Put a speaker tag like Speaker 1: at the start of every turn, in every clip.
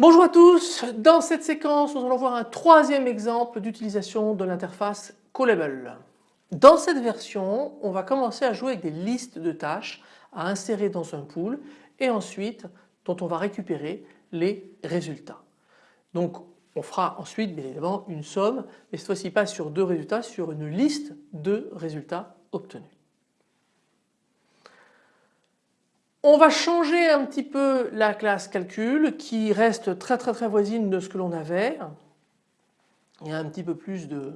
Speaker 1: Bonjour à tous, dans cette séquence nous allons voir un troisième exemple d'utilisation de l'interface Callable. Dans cette version on va commencer à jouer avec des listes de tâches à insérer dans un pool et ensuite dont on va récupérer les résultats. Donc on fera ensuite bien évidemment une somme mais cette fois-ci pas sur deux résultats, sur une liste de résultats obtenus. On va changer un petit peu la classe calcul qui reste très très très voisine de ce que l'on avait. Il y a un petit peu plus de,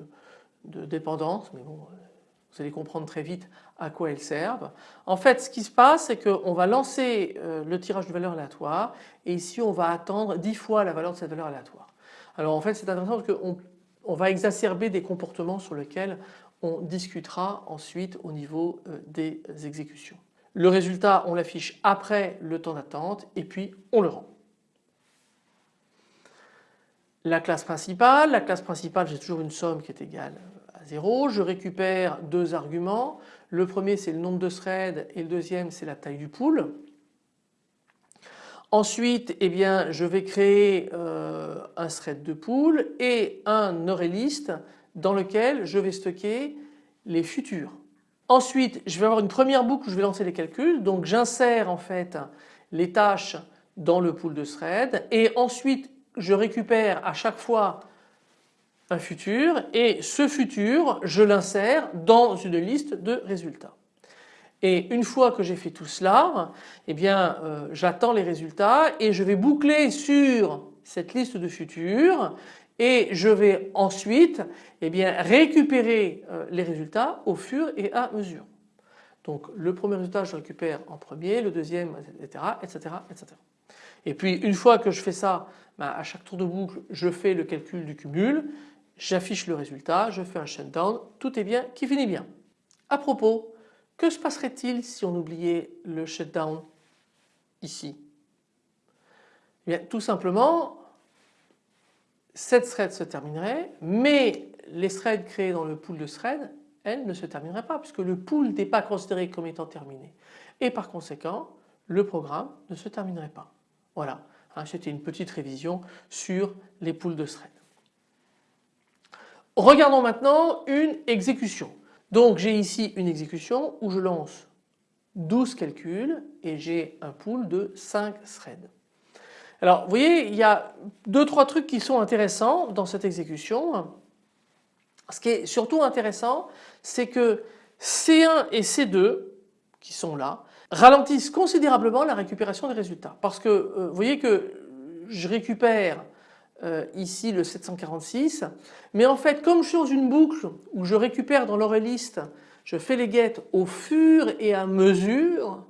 Speaker 1: dépendance mais bon vous allez comprendre très vite à quoi elles servent. En fait ce qui se passe c'est qu'on va lancer euh, le tirage de valeur aléatoire et ici on va attendre 10 fois la valeur de cette valeur aléatoire. Alors en fait c'est intéressant parce qu'on on va exacerber des comportements sur lesquels on discutera ensuite au niveau euh, des exécutions. Le résultat on l'affiche après le temps d'attente et puis on le rend. La classe principale, la classe principale j'ai toujours une somme qui est égale à 0. Je récupère deux arguments. Le premier c'est le nombre de threads et le deuxième c'est la taille du pool. Ensuite eh bien, je vais créer euh, un thread de pool et un ArrayList dans lequel je vais stocker les futurs. Ensuite, je vais avoir une première boucle où je vais lancer les calculs. Donc j'insère en fait les tâches dans le pool de thread et ensuite je récupère à chaque fois un futur et ce futur je l'insère dans une liste de résultats. Et une fois que j'ai fait tout cela, eh bien euh, j'attends les résultats et je vais boucler sur cette liste de futurs et je vais ensuite eh bien, récupérer euh, les résultats au fur et à mesure. Donc le premier résultat je récupère en premier, le deuxième etc. etc. etc. Et puis une fois que je fais ça, ben, à chaque tour de boucle je fais le calcul du cumul, j'affiche le résultat, je fais un shutdown, tout est bien qui finit bien. À propos, que se passerait-il si on oubliait le shutdown ici? Eh bien, Tout simplement cette thread se terminerait mais les threads créés dans le pool de threads elles ne se termineraient pas puisque le pool n'est pas considéré comme étant terminé et par conséquent le programme ne se terminerait pas. Voilà, hein, c'était une petite révision sur les pools de threads. Regardons maintenant une exécution. Donc j'ai ici une exécution où je lance 12 calculs et j'ai un pool de 5 threads. Alors vous voyez il y a deux trois trucs qui sont intéressants dans cette exécution. Ce qui est surtout intéressant c'est que C1 et C2 qui sont là ralentissent considérablement la récupération des résultats parce que euh, vous voyez que je récupère euh, ici le 746 mais en fait comme je suis dans une boucle où je récupère dans l'ArrayList je fais les get au fur et à mesure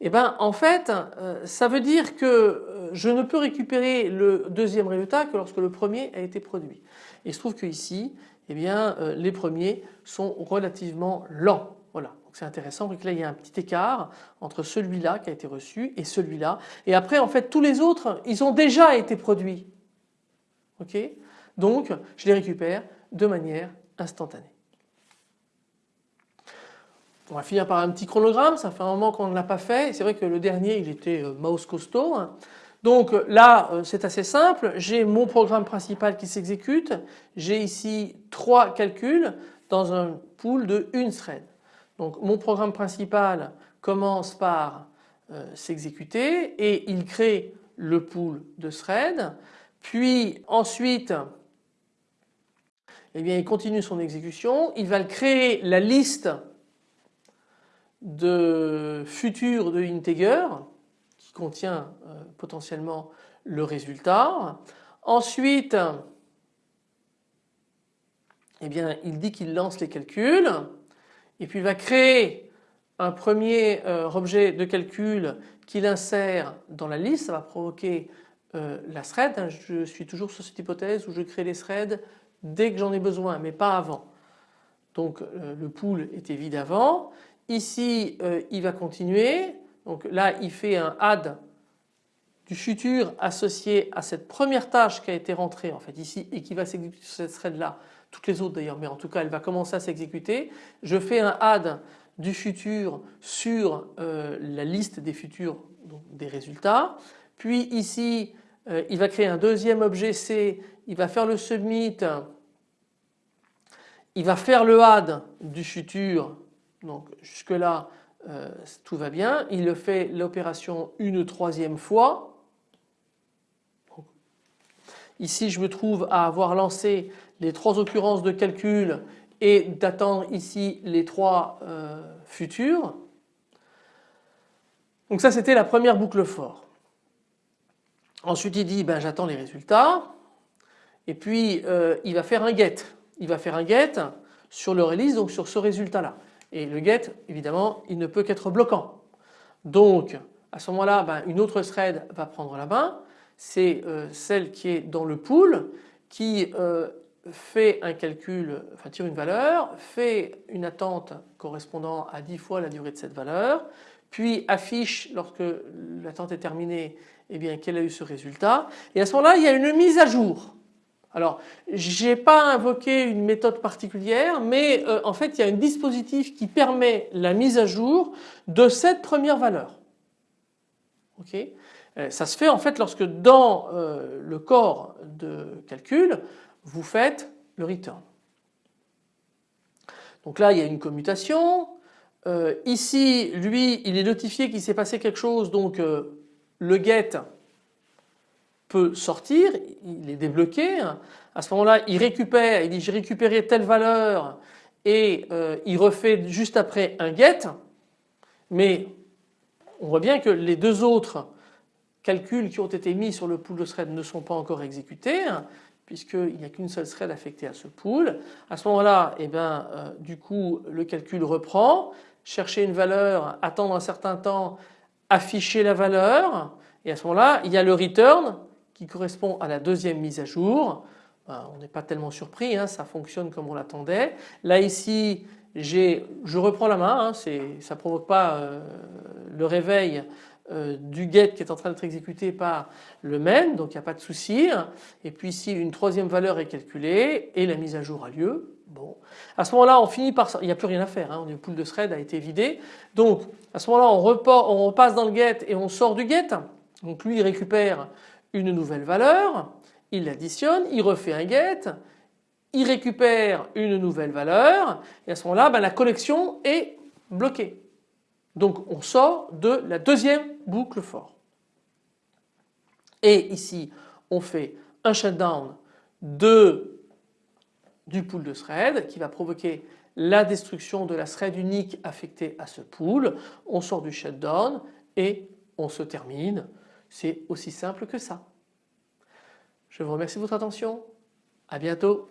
Speaker 1: et eh ben en fait euh, ça veut dire que je ne peux récupérer le deuxième résultat que lorsque le premier a été produit. Il se trouve que ici eh bien euh, les premiers sont relativement lents. Voilà, c'est intéressant. Donc là il y a un petit écart entre celui-là qui a été reçu et celui-là. Et après en fait tous les autres ils ont déjà été produits. Ok? Donc je les récupère de manière instantanée. On va finir par un petit chronogramme, ça fait un moment qu'on ne l'a pas fait. C'est vrai que le dernier il était euh, mouse costaud. Donc euh, là euh, c'est assez simple, j'ai mon programme principal qui s'exécute, j'ai ici trois calculs dans un pool de une thread. Donc mon programme principal commence par s'exécuter et il crée le pool de thread. Puis ensuite eh bien, il continue son exécution, il va créer la liste de futur de integer contient euh, potentiellement le résultat. Ensuite, eh il dit qu'il lance les calculs et puis il va créer un premier euh, objet de calcul qu'il insère dans la liste, ça va provoquer euh, la thread. Je suis toujours sur cette hypothèse où je crée les threads dès que j'en ai besoin mais pas avant. Donc le pool était vide avant Ici il va continuer donc là il fait un add du futur associé à cette première tâche qui a été rentrée en fait ici et qui va s'exécuter sur cette thread là, toutes les autres d'ailleurs mais en tout cas elle va commencer à s'exécuter. Je fais un add du futur sur euh, la liste des futurs des résultats. Puis ici euh, il va créer un deuxième objet C, il va faire le submit, il va faire le add du futur, donc jusque là euh, tout va bien, il fait l'opération une troisième fois. ici je me trouve à avoir lancé les trois occurrences de calcul et d'attendre ici les trois euh, futurs. Donc ça c'était la première boucle for. Ensuite il dit ben, j'attends les résultats et puis euh, il va faire un get. Il va faire un get sur le release donc sur ce résultat là. Et le get évidemment il ne peut qu'être bloquant. Donc à ce moment-là ben, une autre thread va prendre la main. C'est euh, celle qui est dans le pool qui euh, fait un calcul, enfin tire une valeur, fait une attente correspondant à 10 fois la durée de cette valeur, puis affiche lorsque l'attente est terminée eh bien quel a eu ce résultat et à ce moment-là il y a une mise à jour. Alors je n'ai pas invoqué une méthode particulière mais euh, en fait il y a un dispositif qui permet la mise à jour de cette première valeur. Euh, ça se fait en fait lorsque dans euh, le corps de calcul vous faites le return. Donc là il y a une commutation, ici lui il est notifié qu'il s'est passé quelque chose donc le get peut sortir, il est débloqué. À ce moment-là, il récupère, il dit j'ai récupéré telle valeur et euh, il refait juste après un get. Mais on voit bien que les deux autres calculs qui ont été mis sur le pool de thread ne sont pas encore exécutés puisqu'il n'y a qu'une seule thread affectée à ce pool. À ce moment-là, eh ben, du coup, le calcul reprend, chercher une valeur, attendre un certain temps, afficher la valeur et à ce moment-là il y a le return correspond à la deuxième mise à jour. Ben, on n'est pas tellement surpris, hein, ça fonctionne comme on l'attendait. Là ici je reprends la main, hein, ça ne provoque pas euh, le réveil euh, du get qui est en train d'être exécuté par le main donc il n'y a pas de souci. Et puis ici une troisième valeur est calculée et la mise à jour a lieu. Bon, à ce moment-là, on finit par, il n'y a plus rien à faire. Hein, le pool de thread a été vidé. Donc, à ce moment-là, on, on repasse dans le get et on sort du get. Donc, lui, il récupère une nouvelle valeur, il l'additionne, il refait un get, il récupère une nouvelle valeur et à ce moment-là, ben, la collection est bloquée. Donc, on sort de la deuxième boucle for. Et ici, on fait un shutdown de du pool de thread qui va provoquer la destruction de la thread unique affectée à ce pool. On sort du shutdown et on se termine. C'est aussi simple que ça. Je vous remercie de votre attention. À bientôt.